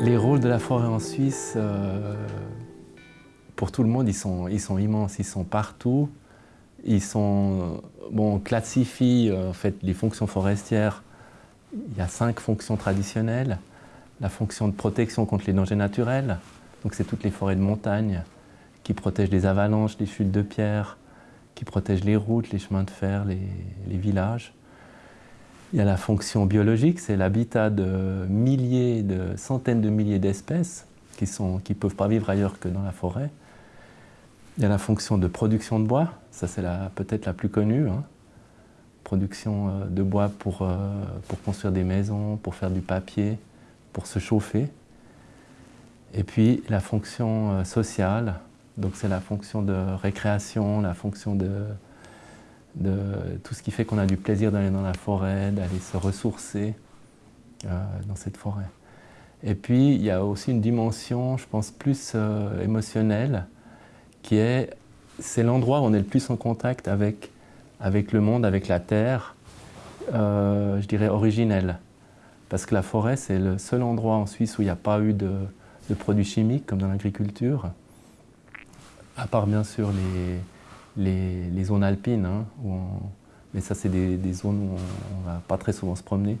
Les rôles de la forêt en Suisse, euh, pour tout le monde, ils sont, immenses, ils sont partout. Ils sont, bon, on classifie en fait, les fonctions forestières. Il y a cinq fonctions traditionnelles. La fonction de protection contre les dangers naturels, donc c'est toutes les forêts de montagne qui protègent des avalanches, des chutes de pierres, qui protègent les routes, les chemins de fer, les, les villages. Il y a la fonction biologique, c'est l'habitat de milliers, centaines de milliers d'espèces qui ne qui peuvent pas vivre ailleurs que dans la forêt. Il y a la fonction de production de bois, ça c'est peut-être la plus connue. Hein. Production euh, de bois pour, euh, pour construire des maisons, pour faire du papier, pour se chauffer. Et puis la fonction euh, sociale, donc c'est la fonction de récréation, la fonction de, de tout ce qui fait qu'on a du plaisir d'aller dans la forêt, d'aller se ressourcer dans cette forêt. Et puis, il y a aussi une dimension, je pense, plus euh, émotionnelle, qui est, c'est l'endroit où on est le plus en contact avec, avec le monde, avec la terre, euh, je dirais originelle. Parce que la forêt, c'est le seul endroit en Suisse où il n'y a pas eu de, produits chimiques, comme dans l'agriculture, à part bien sûr les, les, zones alpines, hein, mais ça c'est des, zones où on ne va pas très souvent se promener.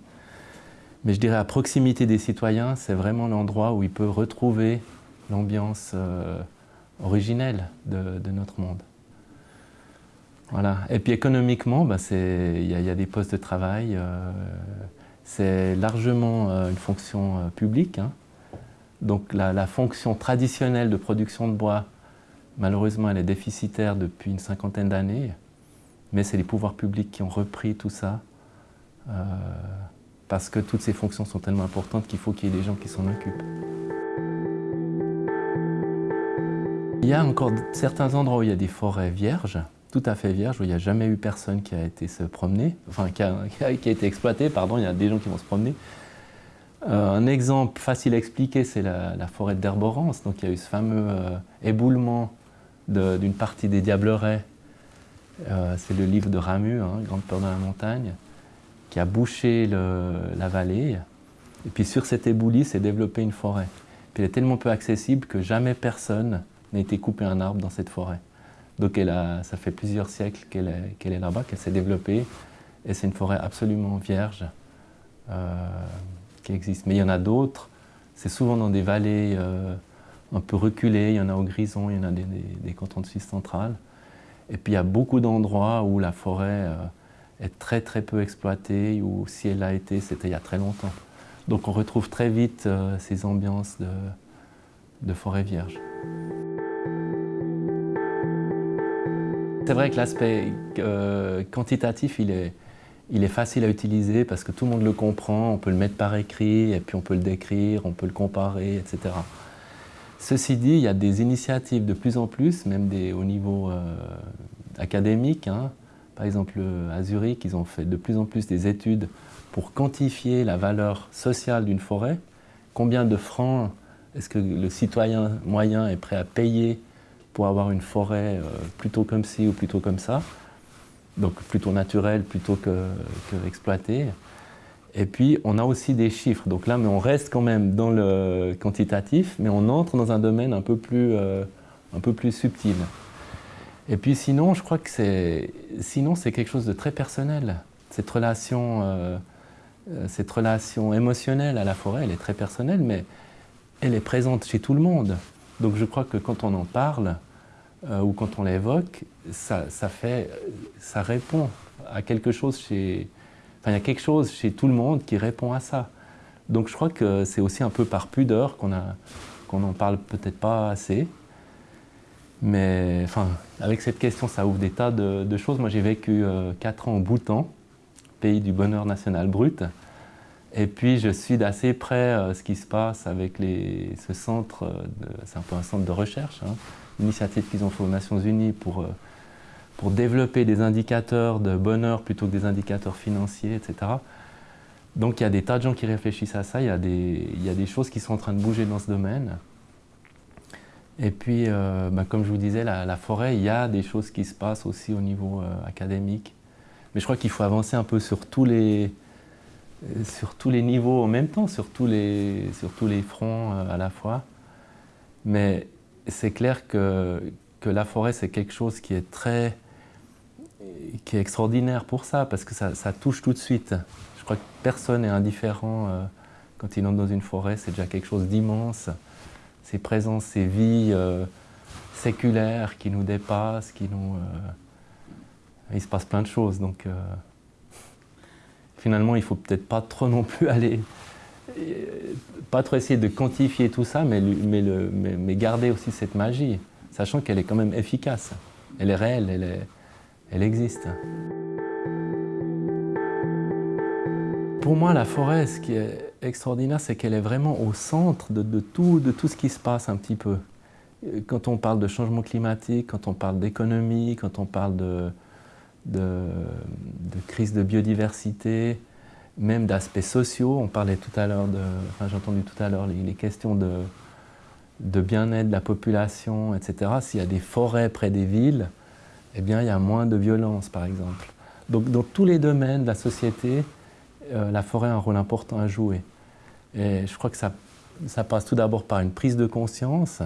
Mais je dirais à proximité des citoyens, c'est vraiment l'endroit où ils peuvent retrouver l'ambiance euh, originelle de, notre monde. Voilà. Et puis économiquement, bah, il y, a des postes de travail, euh, c'est largement euh, une fonction publique. Hein. Donc la, fonction traditionnelle de production de bois Malheureusement, elle est déficitaire depuis une cinquantaine d'années, mais c'est les pouvoirs publics qui ont repris tout ça, parce que toutes ces fonctions sont tellement importantes qu'il faut qu'il y ait des gens qui s'en occupent. Il y a encore certains endroits où il y a des forêts vierges, tout à fait vierges, où il n'y a jamais eu personne qui a été se promener, enfin qui a, été exploité, pardon, il y a des gens qui vont se promener. Euh, un exemple facile à expliquer, c'est la, forêt d'Herborance. Donc il y a eu ce fameux euh, éboulement d'une partie des Diablerets. Euh, c'est le livre de Ramu, hein, Grande peur dans la montagne, qui a bouché la vallée. Et puis sur cet éboulis s'est développée une forêt. Puis elle est tellement peu accessible que jamais personne n'a été coupé un arbre dans cette forêt. Donc elle a, ça fait plusieurs siècles qu'elle est, là-bas, qu'elle s'est développée. Et c'est une forêt absolument vierge euh, qui existe. Mais il y en a d'autres. C'est souvent dans des vallées euh, un peu reculé, il y en a au Grison, il y en a des, cantons de Suisse centrale. Et puis il y a beaucoup d'endroits où la forêt euh, est très très peu exploitée, ou si elle a été, c'était il y a très longtemps. Donc on retrouve très vite euh, ces ambiances de, forêt vierge. C'est vrai que l'aspect euh, quantitatif, il est, il est facile à utiliser parce que tout le monde le comprend, on peut le mettre par écrit, et puis on peut le décrire, on peut le comparer, etc. Ceci dit, il y a des initiatives de plus en plus, même au niveau euh, académique. Hein. Par exemple, à Zurich, ils ont fait de plus en plus des études pour quantifier la valeur sociale d'une forêt. Combien de francs est-ce que le citoyen moyen est prêt à payer pour avoir une forêt euh, plutôt comme ci ou plutôt comme ça? Donc plutôt naturelle plutôt que. Et puis, on a aussi des chiffres. Donc là, mais on reste quand même dans le quantitatif, mais on entre dans un domaine un peu plus, euh, un peu plus subtil. Et puis sinon, je crois que c'est sinon c'est quelque chose de très personnel. Cette relation, euh, euh, cette relation émotionnelle à la forêt, elle est très personnelle, mais elle est présente chez tout le monde. Donc je crois que quand on en parle ou quand on l'évoque, ça, fait, ça répond à quelque chose chez, il y a quelque chose chez tout le monde qui répond à ça. Donc je crois que c'est aussi un peu par pudeur qu'on n'en parle peut-être pas assez. Mais enfin, avec cette question, ça ouvre des tas de, choses. Moi, j'ai vécu euh, 4 ans au Bhoutan, pays du bonheur national brut. Et puis, je suis d'assez près euh, ce qui se passe avec ce centre, c'est un peu un centre de recherche, hein, initiative qu'ils ont fait aux Nations Unies pour euh, pour développer des indicateurs de bonheur plutôt que des indicateurs financiers, etc. Donc il y a des tas de gens qui réfléchissent à ça, il y il y a des choses qui sont en train de bouger dans ce domaine. Et puis, euh, bah, comme je vous disais, la, forêt, il y a des choses qui se passent aussi au niveau euh, académique. Mais je crois qu'il faut avancer un peu sur tous les, sur tous les niveaux en même temps, sur tous les, sur tous les fronts euh, à la fois. Mais c'est clair que, que la forêt, c'est quelque chose qui est très qui est extraordinaire pour ça, parce que ça, ça touche tout de suite. Je crois que personne n'est indifférent euh, quand il entre dans une forêt, c'est déjà quelque chose d'immense. Ces présences, ces vies euh, séculaires qui nous dépassent, qui nous... il se passe plein de choses, donc finalement, il faut peut-être pas trop non plus aller, pas trop essayer de quantifier tout ça, mais, mais, mais, garder aussi cette magie, sachant qu'elle est quand même efficace. Elle est réelle, elle, est, elle existe. Pour moi, la forêt, ce qui est extraordinaire, c'est qu'elle est vraiment au centre de, tout, de tout ce qui se passe un petit peu. Quand on parle de changement climatique, quand on parle d'économie, quand on parle de, de, crise de biodiversité, même d'aspects sociaux. On parlait tout à l'heure, enfin, j'ai entendu tout à l'heure les, questions de, de bien-être de la population, etc. S'il y a des forêts près des villes, eh bien, il y a moins de violence, par exemple. Donc, dans tous les domaines de la société, euh, la forêt a un rôle important à jouer. Et je crois que ça, passe tout d'abord par une prise de conscience,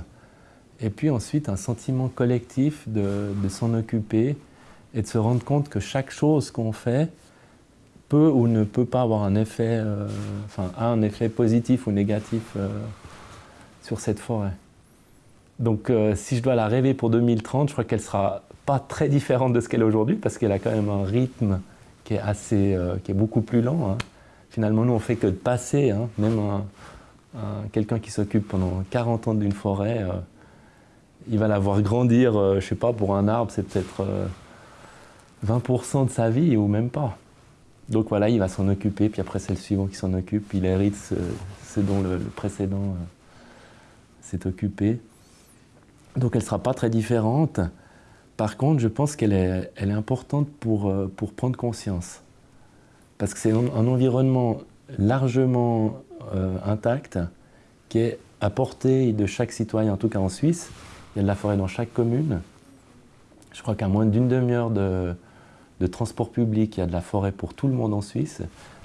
et puis ensuite un sentiment collectif de, s'en occuper et de se rendre compte que chaque chose qu'on fait peut ou ne peut pas avoir un effet, euh, enfin, a un effet positif ou négatif euh, sur cette forêt. Donc si je dois la rêver pour 2030, je crois qu'elle sera pas très différente de ce qu'elle est aujourd'hui parce qu'elle a quand même un rythme qui est, assez, qui est beaucoup plus lent. Hein. Finalement, nous, on fait que de passer, hein. même quelqu'un qui s'occupe pendant 40 ans d'une forêt, il va la voir grandir, je sais pas, pour un arbre, c'est peut-être 20% de sa vie ou même pas. Donc voilà, il va s'en occuper, puis après c'est le suivant qui s'en occupe, il hérite ce, dont le, précédent euh, s'est occupé. Donc elle ne sera pas très différente. Par contre, je pense qu'elle est, importante pour, euh, pour prendre conscience. Parce que c'est un, environnement largement euh, intact qui est à portée de chaque citoyen, en tout cas en Suisse. Il y a de la forêt dans chaque commune. Je crois qu'à moins d'une demi-heure de, de transport public, il y a de la forêt pour tout le monde en Suisse.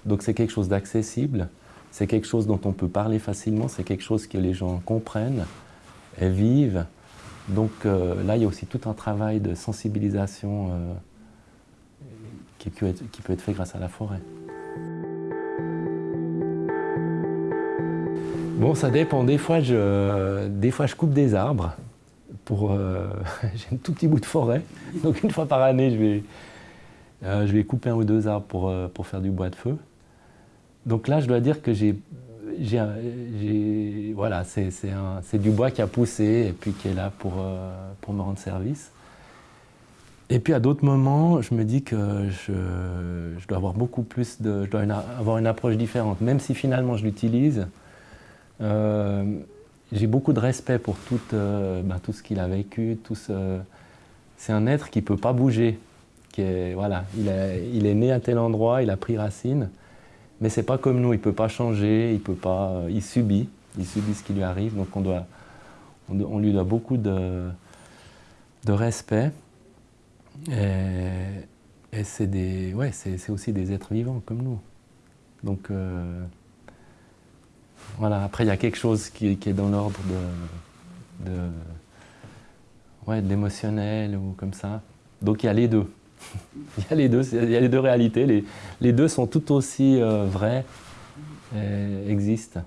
Donc c'est quelque chose d'accessible, c'est quelque chose dont on peut parler facilement, c'est quelque chose que les gens comprennent et vivent. Donc euh, là, il y a aussi tout un travail de sensibilisation euh, qui, peut être, fait grâce à la forêt. Bon, ça dépend. Des fois, je, des fois, je coupe des arbres. Euh, j'ai un tout petit bout de forêt. Donc une fois par année, je vais, je vais couper un ou deux arbres pour, pour faire du bois de feu. Donc là, je dois dire que j'ai, voilà, c'est du bois qui a poussé et puis qui est là pour, euh, pour me rendre service. Et puis à d'autres moments, je me dis que je, dois avoir beaucoup plus je dois avoir une approche différente, même si finalement je l'utilise. j'ai beaucoup de respect pour tout, ben, tout ce qu'il a vécu. Tout ce, c'est un être qui ne peut pas bouger voilà, il, est né à tel endroit, il a pris racine, mais c'est pas comme nous, il peut pas changer, il peut pas, euh, il subit, il subit ce qui lui arrive, donc on doit, on, lui doit beaucoup de, de respect. Et, c'est des, ouais, c'est aussi des êtres vivants comme nous. Donc euh, voilà. Après, il y a quelque chose qui, est dans l'ordre de, de, ouais, d'émotionnel ou comme ça. Donc il y a les deux. il, y a les deux, réalités, les, deux sont tout aussi euh, vraies existent.